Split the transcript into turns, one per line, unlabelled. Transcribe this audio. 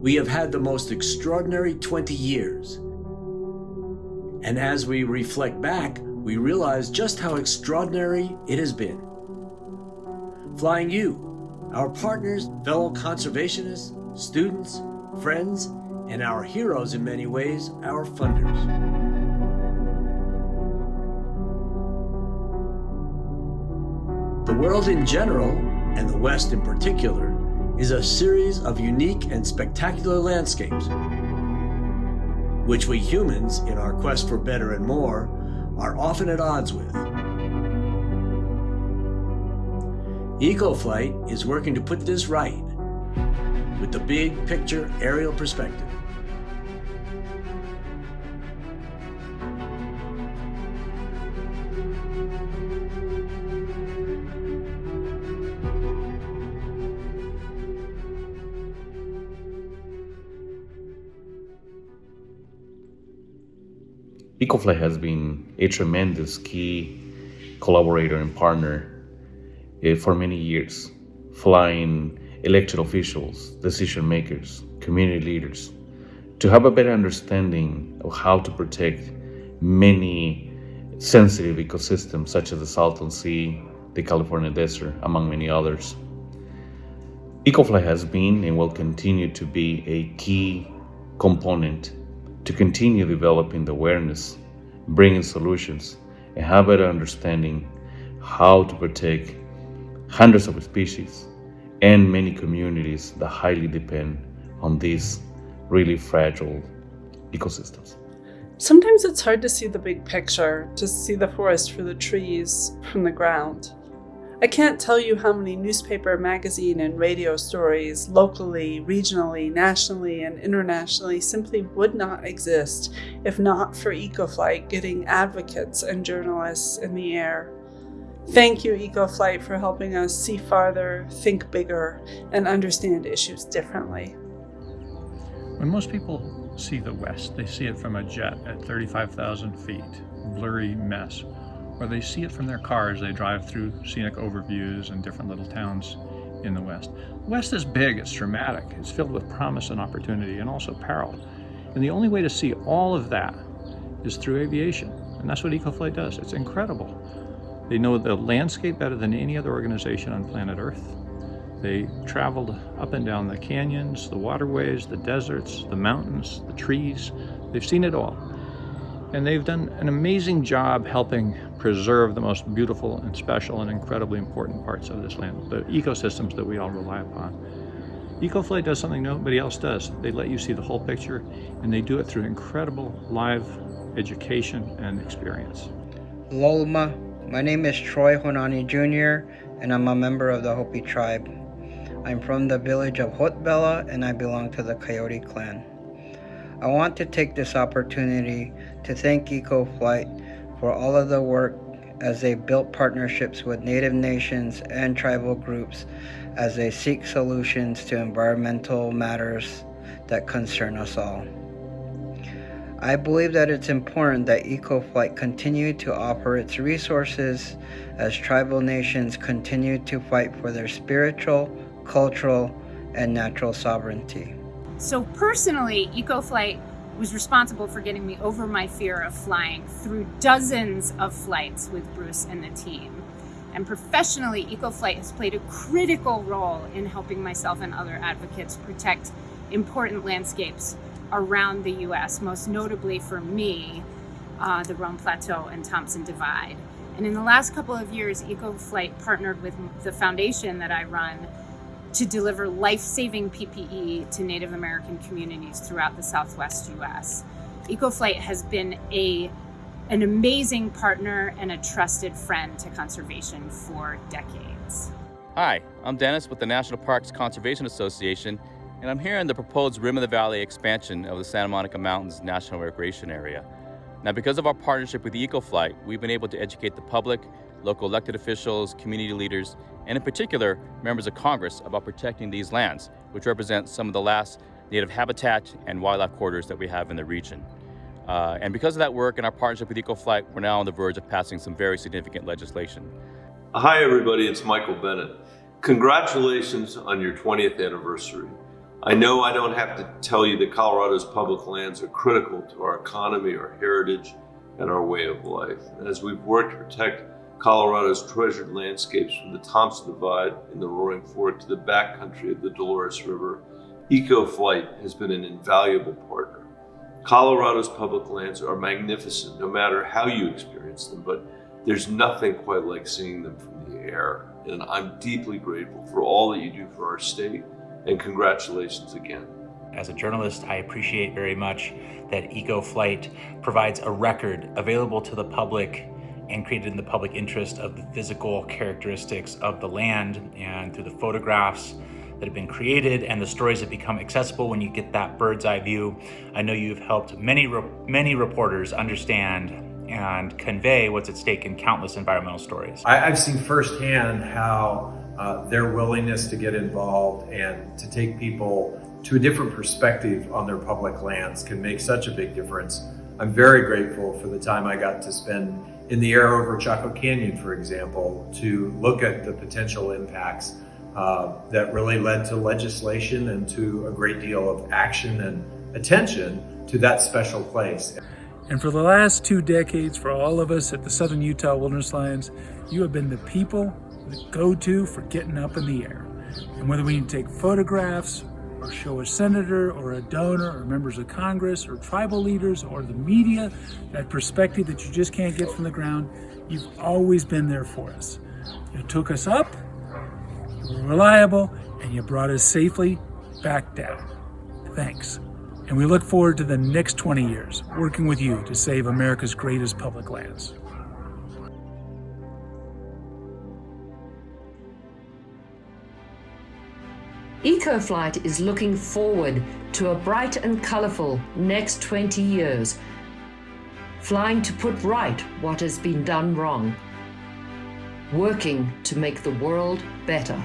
we have had the most extraordinary 20 years. And as we reflect back, we realize just how extraordinary it has been. Flying you, our partners, fellow conservationists, students, friends, and our heroes in many ways, our funders. The world in general, and the West in particular, is a series of unique and spectacular landscapes, which we humans, in our quest for better and more, are often at odds with. EcoFlight is working to put this right with the big picture aerial perspective.
EcoFlight has been a tremendous key collaborator and partner uh, for many years, flying elected officials, decision makers, community leaders to have a better understanding of how to protect many sensitive ecosystems such as the Salton Sea, the California desert, among many others. EcoFlight has been and will continue to be a key component to continue developing the awareness, bringing solutions, and have better understanding how to protect hundreds of species and many communities that highly depend on these really fragile ecosystems.
Sometimes it's hard to see the big picture, to see the forest for the trees from the ground. I can't tell you how many newspaper, magazine, and radio stories, locally, regionally, nationally, and internationally, simply would not exist if not for EcoFlight getting advocates and journalists in the air. Thank you, EcoFlight, for helping us see farther, think bigger, and understand issues differently.
When most people see the West, they see it from a jet at 35,000 feet, blurry mess or they see it from their cars. They drive through scenic overviews and different little towns in the West. The West is big, it's dramatic, it's filled with promise and opportunity and also peril. And the only way to see all of that is through aviation. And that's what EcoFlight does. It's incredible. They know the landscape better than any other organization on planet Earth. They traveled up and down the canyons, the waterways, the deserts, the mountains, the trees. They've seen it all. And they've done an amazing job helping preserve the most beautiful and special and incredibly important parts of this land, the ecosystems that we all rely upon. EcoFlight does something nobody else does. They let you see the whole picture and they do it through incredible live education and experience.
Lolma, my name is Troy Honani Jr. and I'm a member of the Hopi tribe. I'm from the village of Hotevilla and I belong to the Coyote clan. I want to take this opportunity to thank EcoFlight for all of the work as they built partnerships with Native nations and tribal groups as they seek solutions to environmental matters that concern us all. I believe that it's important that EcoFlight continue to offer its resources as tribal nations continue to fight for their spiritual, cultural, and natural sovereignty.
So personally, EcoFlight was responsible for getting me over my fear of flying through dozens of flights with Bruce and the team. And professionally, EcoFlight has played a critical role in helping myself and other advocates protect important landscapes around the US, most notably for me, uh, the Roan Plateau and Thompson Divide. And in the last couple of years, EcoFlight partnered with the foundation that I run to deliver life-saving PPE to Native American communities throughout the Southwest US. EcoFlight has been a, an amazing partner and a trusted friend to conservation for decades.
Hi, I'm Dennis with the National Parks Conservation Association, and I'm here in the proposed Rim of the Valley expansion of the Santa Monica Mountains National Recreation Area. Now, because of our partnership with EcoFlight, we've been able to educate the public, local elected officials, community leaders, and in particular, members of Congress about protecting these lands, which represent some of the last native habitat and wildlife corridors that we have in the region. Uh, and because of that work and our partnership with EcoFlight, we're now on the verge of passing some very significant legislation.
Hi everybody, it's Michael Bennet. Congratulations on your 20th anniversary. I know I don't have to tell you that Colorado's public lands are critical to our economy, our heritage, and our way of life. And as we've worked to protect Colorado's treasured landscapes from the Thompson Divide in the Roaring Fork to the backcountry of the Dolores River, EcoFlight has been an invaluable partner. Colorado's public lands are magnificent no matter how you experience them, but there's nothing quite like seeing them from the air. And I'm deeply grateful for all that you do for our state and congratulations again.
As a journalist, I appreciate very much that EcoFlight provides a record available to the public and created in the public interest of the physical characteristics of the land and through the photographs that have been created and the stories that become accessible when you get that bird's eye view. I know you've helped many, many reporters understand and convey what's at stake in countless environmental stories.
I, have seen firsthand how uh, their willingness to get involved and to take people to a different perspective on their public lands can make such a big difference. I'm very grateful for the time I got to spend in the air over Chaco Canyon, for example, to look at the potential impacts uh, that really led to legislation and to a great deal of action and attention to that special place.
And for the last two decades, for all of us at the Southern Utah Wilderness Alliance, you have been the people, the go-to for getting up in the air. And whether we need to take photographs or show a senator or a donor or members of Congress or tribal leaders or the media that perspective that you just can't get from the ground, you've always been there for us. You took us up, you were reliable, and you brought us safely back down. Thanks. And we look forward to the next 20 years working with you to save America's greatest public lands.
EcoFlight is looking forward to a bright and colourful next 20 years, flying to put right what has been done wrong, working to make the world better.